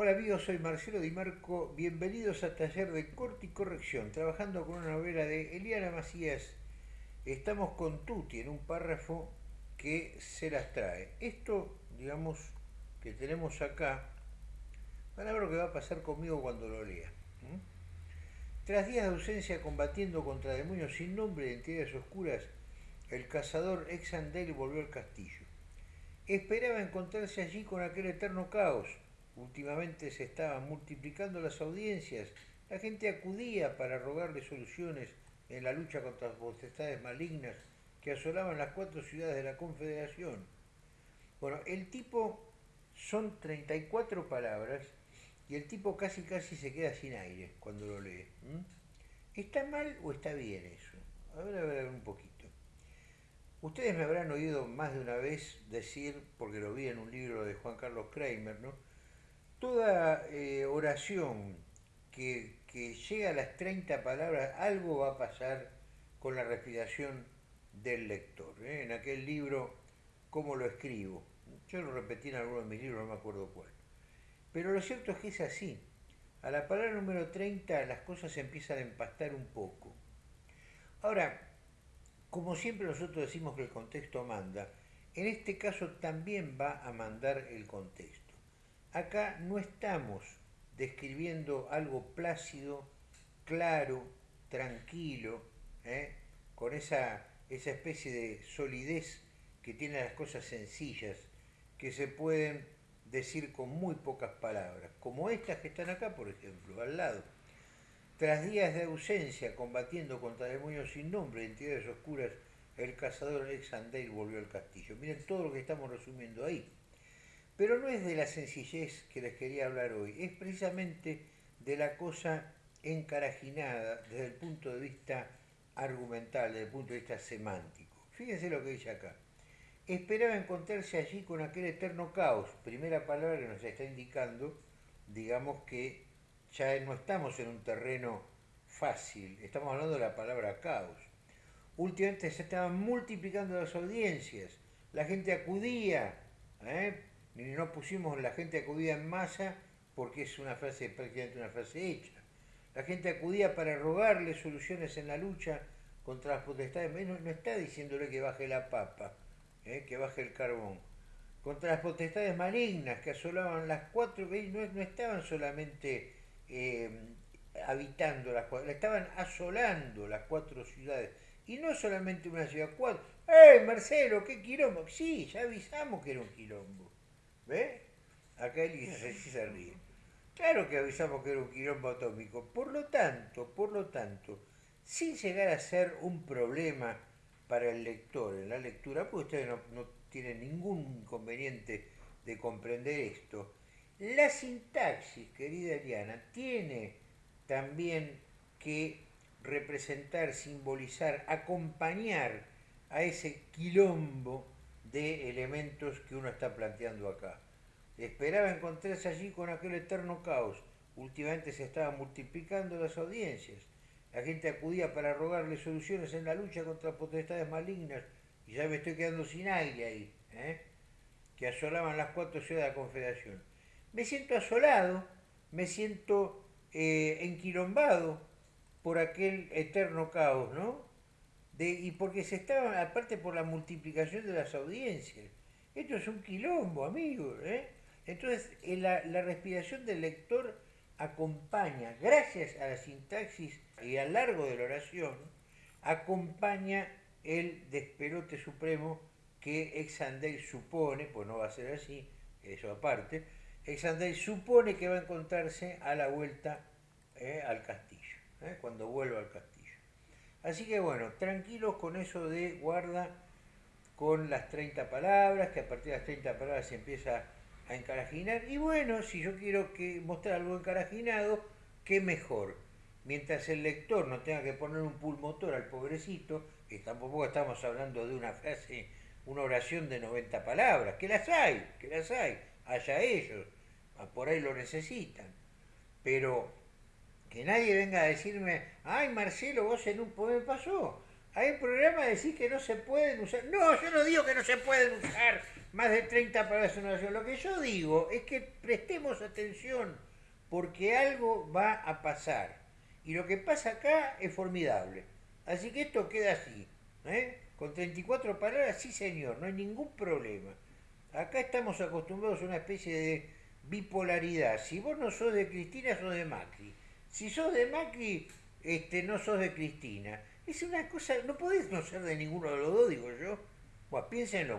Hola amigos, soy Marcelo Di Marco. Bienvenidos a Taller de Corte y Corrección, trabajando con una novela de Eliana Macías. Estamos con Tuti en un párrafo que se las trae. Esto, digamos, que tenemos acá, van a ver lo que va a pasar conmigo cuando lo lea. Tras días de ausencia combatiendo contra demonios sin nombre y entidades oscuras, el cazador Exandel volvió al castillo. Esperaba encontrarse allí con aquel eterno caos Últimamente se estaban multiplicando las audiencias, la gente acudía para rogarle soluciones en la lucha contra las potestades malignas que asolaban las cuatro ciudades de la Confederación. Bueno, el tipo son 34 palabras y el tipo casi casi se queda sin aire cuando lo lee. ¿Está mal o está bien eso? A ver, a ver, a ver un poquito. Ustedes me habrán oído más de una vez decir, porque lo vi en un libro de Juan Carlos Kramer, ¿no? Toda eh, oración que, llega a las 30 palabras, algo va a pasar con la respiración del lector. ¿eh? En aquel libro, ¿cómo lo escribo? Yo lo repetí en alguno de mis libros, no me acuerdo cuál. Pero lo cierto es que es así. A la palabra número 30 las cosas empiezan a empastar un poco. Ahora, como siempre nosotros decimos que el contexto manda, en este caso también va a mandar el contexto. Acá no estamos describiendo algo plácido, claro, tranquilo, ¿eh? con esa, esa especie de solidez que tienen las cosas sencillas, que se pueden decir con muy pocas palabras, como estas que están acá, por ejemplo, al lado. Tras días de ausencia combatiendo contra demonios sin nombre, entidades oscuras, el cazador Alexander volvió al castillo. Miren todo lo que estamos resumiendo ahí. Pero no es de la sencillez que les quería hablar hoy, es precisamente de la cosa encarajinada desde el punto de vista argumental, desde el punto de vista semántico. Fíjense lo que dice acá. Esperaba encontrarse allí con aquel eterno caos, primera palabra que nos está indicando, digamos que ya no estamos en un terreno fácil, estamos hablando de la palabra caos. Últimamente se estaban multiplicando las audiencias, la gente acudía ¿eh? No pusimos la gente acudía en masa porque es una frase prácticamente una frase hecha. La gente acudía para rogarle soluciones en la lucha contra las potestades. No, no está diciéndole que baje la papa, ¿eh? que baje el carbón. Contra las potestades malignas que asolaban las cuatro, no, no estaban solamente eh, habitando las cuatro, estaban asolando las cuatro ciudades. Y no solamente una ciudad, cuatro. ¡Eh, Marcelo, qué quilombo! Sí, ya avisamos que era un quilombo. ¿Ve? Acá él se ríe. Claro que avisamos que era un quilombo atómico. Por lo tanto, por lo tanto, sin llegar a ser un problema para el lector en la lectura, pues ustedes no, no tienen ningún inconveniente de comprender esto, la sintaxis, querida Eliana, tiene también que representar, simbolizar, acompañar a ese quilombo de elementos que uno está planteando acá. Esperaba encontrarse allí con aquel eterno caos. Últimamente se estaban multiplicando las audiencias. La gente acudía para rogarle soluciones en la lucha contra potestades malignas y ya me estoy quedando sin aire ahí, ¿eh? que asolaban las cuatro ciudades de la Confederación. Me siento asolado, me siento eh, enquilombado por aquel eterno caos, ¿no? Y porque se estaban, aparte por la multiplicación de las audiencias. Esto es un quilombo, amigos. ¿eh? Entonces, la, la respiración del lector acompaña, gracias a la sintaxis y al largo de la oración, acompaña el despelote supremo que Exandel supone, pues no va a ser así, eso aparte, Exandel supone que va a encontrarse a la vuelta ¿eh? al castillo, ¿eh? cuando vuelva al castillo. Así que bueno, tranquilos con eso de guarda con las 30 palabras, que a partir de las 30 palabras se empieza a encarajinar. Y bueno, si yo quiero que mostrar algo encarajinado, qué mejor. Mientras el lector no tenga que poner un pulmotor al pobrecito, que tampoco estamos hablando de una frase, una oración de 90 palabras, que las hay, que las hay, allá ellos, por ahí lo necesitan. Pero que nadie venga a decirme, ay Marcelo, vos en un poema pasó. Hay un programa decir que no se pueden usar. No, yo no digo que no se pueden usar más de 30 palabras en una oración. Lo que yo digo es que prestemos atención porque algo va a pasar. Y lo que pasa acá es formidable. Así que esto queda así. ¿eh? Con 34 palabras, sí señor, no hay ningún problema. Acá estamos acostumbrados a una especie de bipolaridad. Si vos no sos de Cristina, sos de Macri. Si sos de Macri, este, no sos de Cristina. Es una cosa, no podés no ser de ninguno de los dos, digo yo. Bueno, piénsenlo.